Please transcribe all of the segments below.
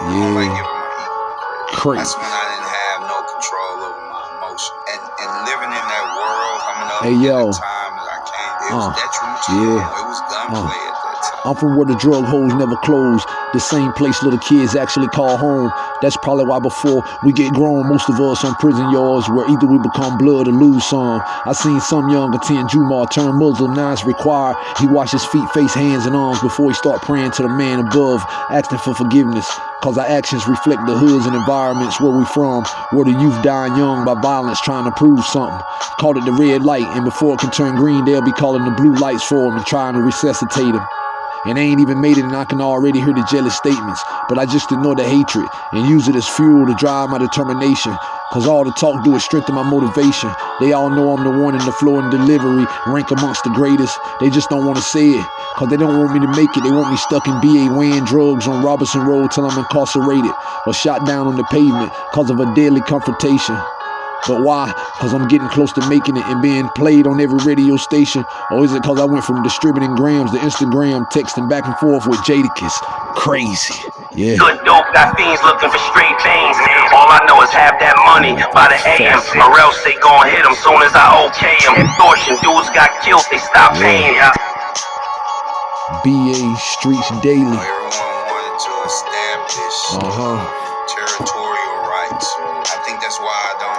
Yeah. Like giving my ego credit. Crazy. That's when I didn't have no control over my emotion. And and living in that world, coming up Hey, yo. the time that I came, it Uh, was detrimental. yeah. It was gunplay at that time. I'm from where the drug holes never close. The same place little kids actually call home. That's probably why before we get grown, most of us on prison yards where either we become blood or lose some. I seen some young attend Jumar turn Muslim, it's required. He wash his feet, face, hands, and arms before he start praying to the man above, asking for forgiveness. Cause our actions reflect the hoods and environments where we from, where the youth dying young by violence trying to prove something. Call it the red light, and before it can turn green, they'll be calling the blue lights for him and trying to resuscitate him. And I ain't even made it, and I can already hear the jealous statements. But I just ignore the hatred and use it as fuel to drive my determination. Cause all the talk do is strengthen my motivation. They all know I'm the one in the flow and delivery, rank amongst the greatest. They just don't want to say it. Cause they don't want me to make it. They want me stuck in BA weighing drugs on Robertson Road till I'm incarcerated or shot down on the pavement cause of a deadly confrontation. But why? Because I'm getting close to making it and being played on every radio station? Or is it because I went from distributing grams to Instagram, texting back and forth with Jadakiss? Crazy. Yeah. Good dope, got fiends looking for straight veins. All I know is have that money by the AM, or else they gon' hit them soon as I okay them. Extortion dudes got killed, they stopped paying. Yeah. BA Streets Daily. Everyone wanted to establish Uh huh. territorial rights. I think that's why I don't,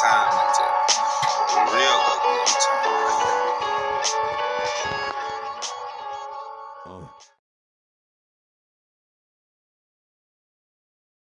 time